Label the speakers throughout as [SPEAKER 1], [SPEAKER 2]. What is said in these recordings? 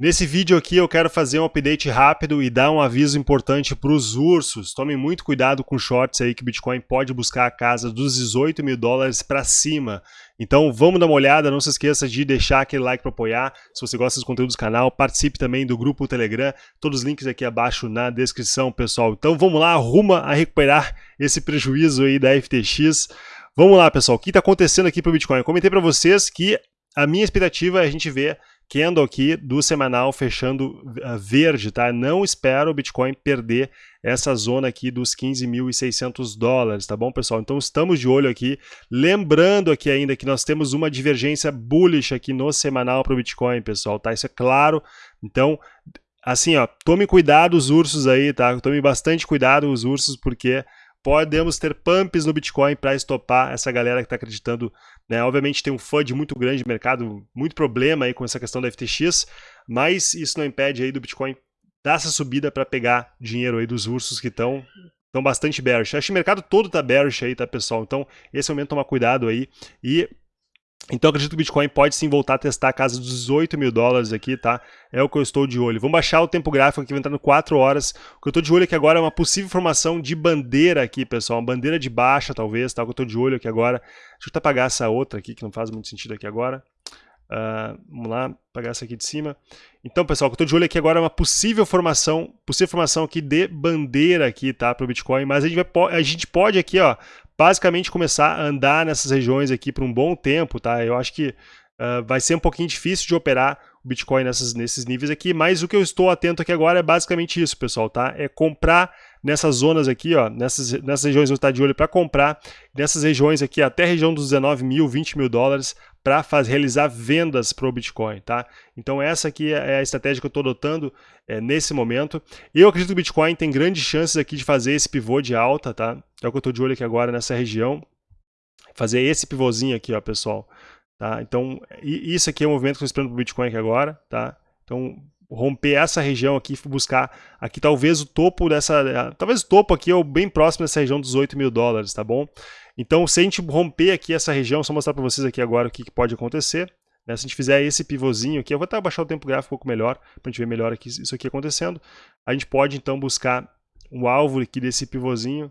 [SPEAKER 1] Nesse vídeo aqui eu quero fazer um update rápido e dar um aviso importante para os ursos. Tomem muito cuidado com shorts aí que o Bitcoin pode buscar a casa dos 18 mil dólares para cima. Então vamos dar uma olhada, não se esqueça de deixar aquele like para apoiar. Se você gosta dos conteúdos do canal, participe também do grupo Telegram. Todos os links aqui abaixo na descrição, pessoal. Então vamos lá, arruma a recuperar esse prejuízo aí da FTX. Vamos lá, pessoal. O que está acontecendo aqui para o Bitcoin? Eu comentei para vocês que a minha expectativa é a gente ver candle aqui do semanal fechando uh, verde, tá? Não espero o Bitcoin perder essa zona aqui dos 15.600 dólares, tá bom, pessoal? Então estamos de olho aqui. Lembrando aqui ainda que nós temos uma divergência bullish aqui no semanal para o Bitcoin, pessoal, tá? Isso é claro. Então, assim, ó, tome cuidado os ursos aí, tá? Tome bastante cuidado os ursos, porque podemos ter pumps no Bitcoin para estopar essa galera que está acreditando. Né? Obviamente tem um FUD muito grande de mercado, muito problema aí com essa questão da FTX, mas isso não impede aí do Bitcoin dar essa subida para pegar dinheiro aí dos ursos que estão estão bastante bearish. Acho que o mercado todo está bearish aí, tá, pessoal? Então, esse momento tomar cuidado aí. E então acredito que o Bitcoin pode sim voltar a testar a casa dos 18 mil dólares aqui, tá? É o que eu estou de olho. Vamos baixar o tempo gráfico aqui, vai entrar no 4 horas. O que eu estou de olho aqui agora é uma possível formação de bandeira aqui, pessoal. Uma bandeira de baixa, talvez, tá? O que eu estou de olho aqui agora. Deixa eu até apagar essa outra aqui, que não faz muito sentido aqui agora. Uh, vamos lá, apagar essa aqui de cima. Então, pessoal, o que eu estou de olho aqui agora é uma possível formação, possível formação aqui de bandeira aqui, tá? Para o Bitcoin. Mas a gente, vai, a gente pode aqui, ó, basicamente começar a andar nessas regiões aqui por um bom tempo, tá? Eu acho que uh, vai ser um pouquinho difícil de operar o Bitcoin nessas, nesses níveis aqui, mas o que eu estou atento aqui agora é basicamente isso, pessoal, tá? É comprar nessas zonas aqui, ó, nessas, nessas regiões eu estou de olho para comprar, nessas regiões aqui até a região dos 19 mil, 20 mil dólares, para realizar vendas para o Bitcoin, tá? Então essa aqui é a estratégia que eu estou adotando é, nesse momento. Eu acredito que o Bitcoin tem grandes chances aqui de fazer esse pivô de alta, tá? É o que eu estou de olho aqui agora nessa região. Fazer esse pivôzinho aqui, ó, pessoal. Tá? Então, isso aqui é o movimento que eu estou esperando para o Bitcoin aqui agora, tá? Então, romper essa região aqui, buscar aqui talvez o topo dessa, talvez o topo aqui ou bem próximo dessa região dos 8 mil dólares, tá bom? Então, se a gente romper aqui essa região, só mostrar para vocês aqui agora o que, que pode acontecer. Né? Se a gente fizer esse pivôzinho aqui, eu vou até baixar o tempo gráfico um pouco melhor, para a gente ver melhor aqui, isso aqui acontecendo. A gente pode então buscar um alvo aqui desse pivôzinho,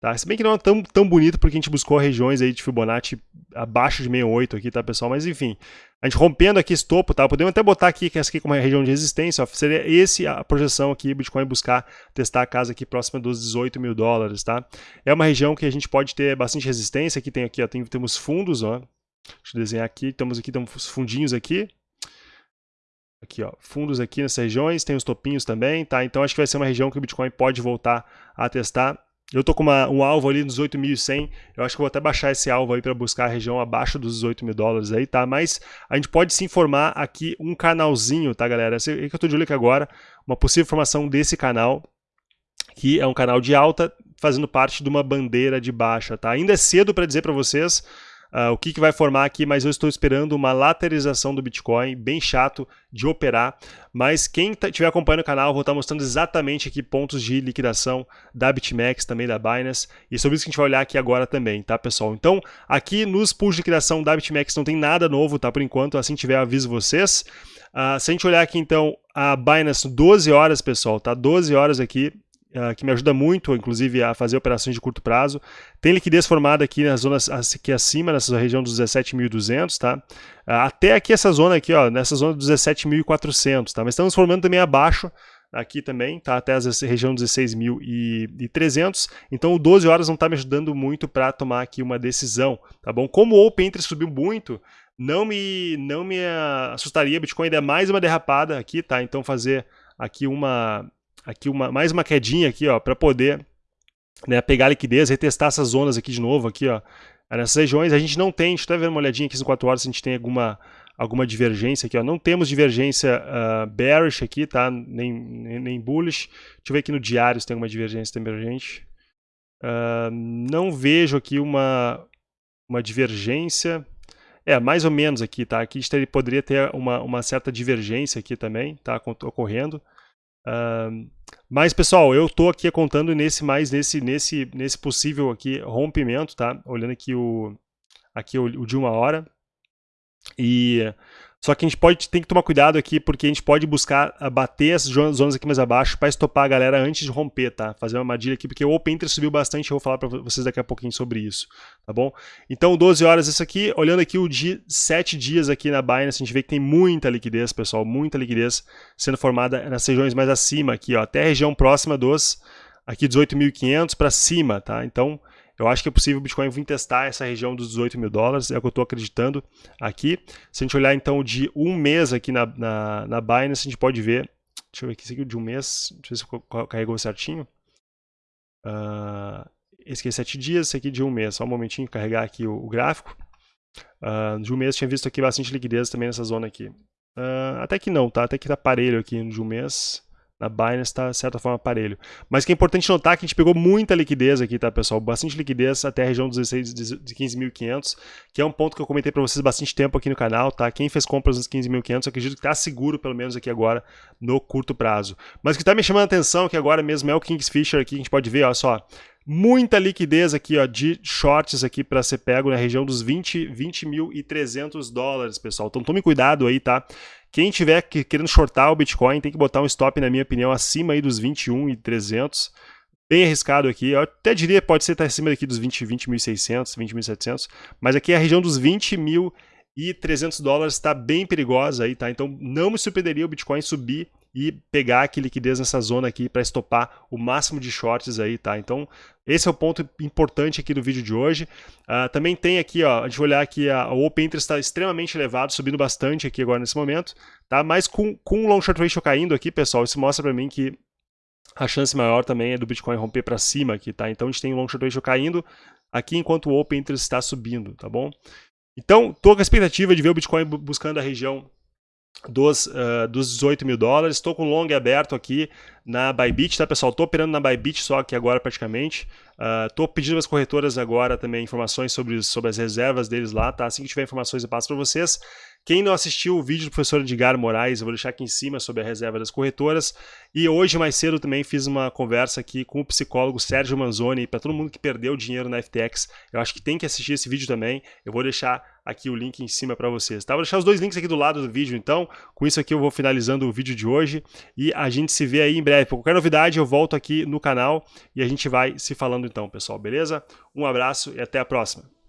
[SPEAKER 1] Tá? Se bem que não é tão, tão bonito porque a gente buscou regiões aí de Fibonacci abaixo de 68 aqui, tá, pessoal? Mas enfim, a gente rompendo aqui esse topo, tá? Podemos até botar aqui, que essa aqui como uma região de resistência, ó, seria esse a projeção aqui, Bitcoin buscar testar a casa aqui próxima dos 18 mil dólares, tá? É uma região que a gente pode ter bastante resistência, aqui tem aqui, ó, tem, temos fundos, ó. Deixa eu desenhar aqui, temos aqui, temos fundinhos aqui, aqui, ó, fundos aqui nessas regiões, tem os topinhos também, tá? Então acho que vai ser uma região que o Bitcoin pode voltar a testar eu tô com uma, um alvo ali nos 8.100, eu acho que vou até baixar esse alvo aí para buscar a região abaixo dos 18 mil dólares aí, tá? Mas a gente pode se informar aqui um canalzinho, tá, galera? Esse é que eu tô de olho aqui agora, uma possível formação desse canal, que é um canal de alta, fazendo parte de uma bandeira de baixa, tá? Ainda é cedo para dizer para vocês uh, o que, que vai formar aqui, mas eu estou esperando uma lateralização do Bitcoin, bem chato de operar, mas quem estiver tá, acompanhando o canal, vou estar mostrando exatamente aqui pontos de liquidação da BitMEX, também da Binance, e sobre isso que a gente vai olhar aqui agora também, tá pessoal? Então, aqui nos pools de liquidação da BitMEX não tem nada novo, tá, por enquanto, assim tiver aviso vocês. Uh, se a gente olhar aqui então a Binance 12 horas, pessoal, tá? 12 horas aqui, uh, que me ajuda muito, inclusive, a fazer operações de curto prazo. Tem liquidez formada aqui nas zonas aqui acima, nessa região dos 17.200, tá? Uh, até aqui essa zona aqui, ó, nessa zona dos 17.400, tá? Mas estamos formando também abaixo, aqui também, tá? Até a região 16.300. Então o 12 horas não está me ajudando muito para tomar aqui uma decisão, tá bom? Como o Open Interest subiu muito, não me, não me assustaria, Bitcoin ainda é mais uma derrapada aqui, tá? Então fazer aqui uma, aqui uma, mais uma quedinha aqui, ó, para poder né, pegar liquidez, retestar essas zonas aqui de novo, aqui, ó, nessas regiões. A gente não tem, deixa eu até ver uma olhadinha aqui em 4 horas se a gente tem alguma, alguma divergência aqui, ó. Não temos divergência uh, bearish aqui, tá? Nem, nem, nem, bullish. Deixa eu ver aqui no diário se tem alguma divergência divergente. Uh, não vejo aqui uma, uma divergência. É, mais ou menos aqui, tá? Aqui a gente poderia ter uma, uma certa divergência aqui também, tá? Ocorrendo. Uh, mas pessoal, eu estou aqui contando nesse mais nesse nesse nesse possível aqui rompimento, tá? Olhando aqui o aqui o, o de uma hora e Só que a gente pode tem que tomar cuidado aqui, porque a gente pode buscar bater essas zonas aqui mais abaixo para estopar a galera antes de romper, tá? Fazer uma armadilha aqui, porque o Open Interest subiu bastante, eu vou falar para vocês daqui a pouquinho sobre isso, tá bom? Então, 12 horas isso aqui, olhando aqui o dia, 7 dias aqui na Binance, a gente vê que tem muita liquidez, pessoal, muita liquidez sendo formada nas regiões mais acima aqui, ó, até a região próxima dos, aqui 18.500 para cima, tá? Então, eu acho que é possível o Bitcoin vir testar essa região dos 18 mil dólares, é o que eu estou acreditando aqui. Se a gente olhar então de um mês aqui na, na, na Binance, a gente pode ver, deixa eu ver aqui, esse aqui de um mês, deixa eu ver se carregou certinho. Uh, esse aqui é 7 dias, esse aqui de um mês, só um momentinho carregar aqui o, o gráfico. Uh, de um mês tinha visto aqui bastante liquidez também nessa zona aqui. Uh, até que não, tá? Até que tá parelho aqui de um mês na Binance está, de certa forma, aparelho. Mas que é importante notar que a gente pegou muita liquidez aqui, tá, pessoal? Bastante liquidez até a região dos 16, de 15.500, que é um ponto que eu comentei para vocês bastante tempo aqui no canal, tá? Quem fez compras nos 15.500, acredito que está seguro, pelo menos aqui agora, no curto prazo. Mas o que está me chamando a atenção aqui agora mesmo é o Kingsfisher aqui, a gente pode ver, ó só, muita liquidez aqui ó, de shorts aqui para ser pego na região dos 20, 20.300 dólares, pessoal. Então tome cuidado aí, tá? Quem tiver querendo shortar o Bitcoin tem que botar um stop, na minha opinião, acima aí dos 21,300. Bem arriscado aqui. Eu até diria pode ser estar acima daqui dos 20, 20.600, 20.700. Mas aqui a região dos 20 mil e 300 dólares está bem perigosa aí, tá? Então não me surpreenderia o Bitcoin subir e pegar aqui liquidez nessa zona aqui para estopar o máximo de shorts aí, tá? Então, esse é o ponto importante aqui do vídeo de hoje. Uh, também tem aqui, ó, a gente vai olhar aqui, a Open Interest está extremamente elevado, subindo bastante aqui agora nesse momento, tá? Mas com, com o Long Short Ratio caindo aqui, pessoal, isso mostra para mim que a chance maior também é do Bitcoin romper para cima aqui, tá? Então a gente tem o Long Short Ratio caindo aqui enquanto o Open Interest está subindo, tá bom? Então, estou com a expectativa de ver o Bitcoin buscando a região dos, uh, dos 18 mil dólares. Estou com o long aberto aqui na Bybit, tá pessoal? Estou operando na Bybit só aqui agora praticamente. Uh, pedindo às corretoras agora também informações sobre, sobre as reservas deles lá, tá? Assim que tiver informações eu passo para vocês. Quem não assistiu o vídeo do professor Edgar Moraes, eu vou deixar aqui em cima sobre a reserva das corretoras. E hoje, mais cedo, também fiz uma conversa aqui com o psicólogo Sérgio Manzoni. Para todo mundo que perdeu dinheiro na FTX, eu acho que tem que assistir esse vídeo também. Eu vou deixar aqui o link em cima para vocês. Tá? Vou deixar os dois links aqui do lado do vídeo, então. Com isso aqui eu vou finalizando o vídeo de hoje. E a gente se vê aí em breve. Por qualquer novidade, eu volto aqui no canal e a gente vai se falando então, pessoal. Beleza? Um abraço e até a próxima.